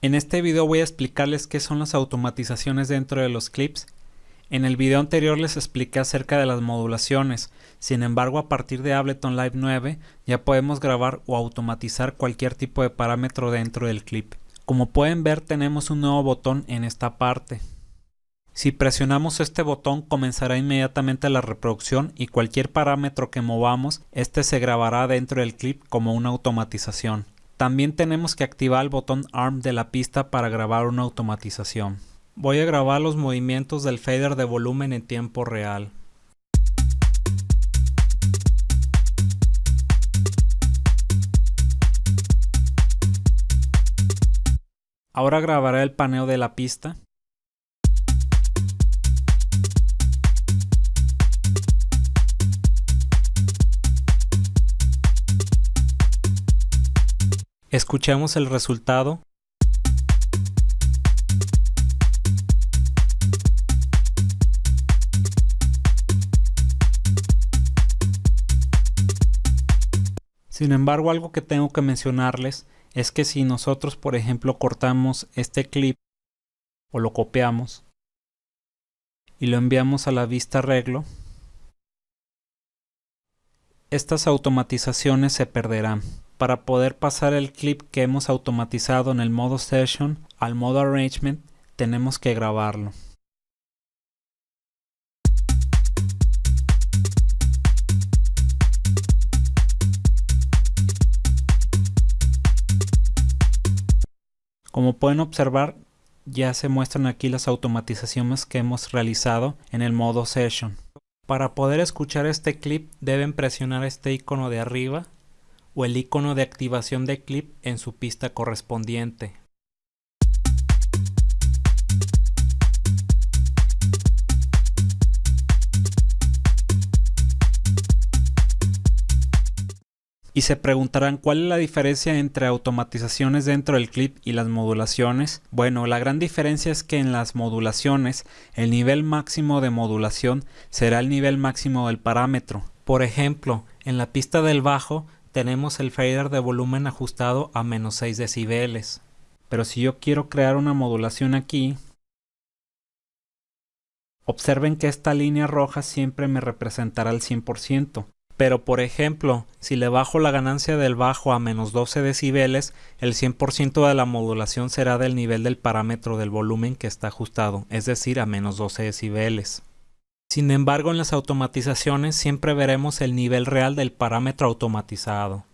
En este video voy a explicarles qué son las automatizaciones dentro de los clips. En el video anterior les expliqué acerca de las modulaciones, sin embargo a partir de Ableton Live 9 ya podemos grabar o automatizar cualquier tipo de parámetro dentro del clip. Como pueden ver tenemos un nuevo botón en esta parte. Si presionamos este botón comenzará inmediatamente la reproducción y cualquier parámetro que movamos, este se grabará dentro del clip como una automatización. También tenemos que activar el botón ARM de la pista para grabar una automatización. Voy a grabar los movimientos del fader de volumen en tiempo real. Ahora grabaré el paneo de la pista. Escuchemos el resultado. Sin embargo, algo que tengo que mencionarles es que si nosotros, por ejemplo, cortamos este clip o lo copiamos y lo enviamos a la vista arreglo, estas automatizaciones se perderán. Para poder pasar el clip que hemos automatizado en el modo Session al modo Arrangement, tenemos que grabarlo. Como pueden observar, ya se muestran aquí las automatizaciones que hemos realizado en el modo Session. Para poder escuchar este clip deben presionar este icono de arriba o el icono de activación de clip en su pista correspondiente. Y se preguntarán cuál es la diferencia entre automatizaciones dentro del clip y las modulaciones. Bueno, la gran diferencia es que en las modulaciones el nivel máximo de modulación será el nivel máximo del parámetro. Por ejemplo, en la pista del bajo tenemos el fader de volumen ajustado a menos 6 decibeles. Pero si yo quiero crear una modulación aquí, observen que esta línea roja siempre me representará el 100%. Pero por ejemplo, si le bajo la ganancia del bajo a menos 12 decibeles, el 100% de la modulación será del nivel del parámetro del volumen que está ajustado, es decir, a menos 12 decibeles. Sin embargo, en las automatizaciones siempre veremos el nivel real del parámetro automatizado.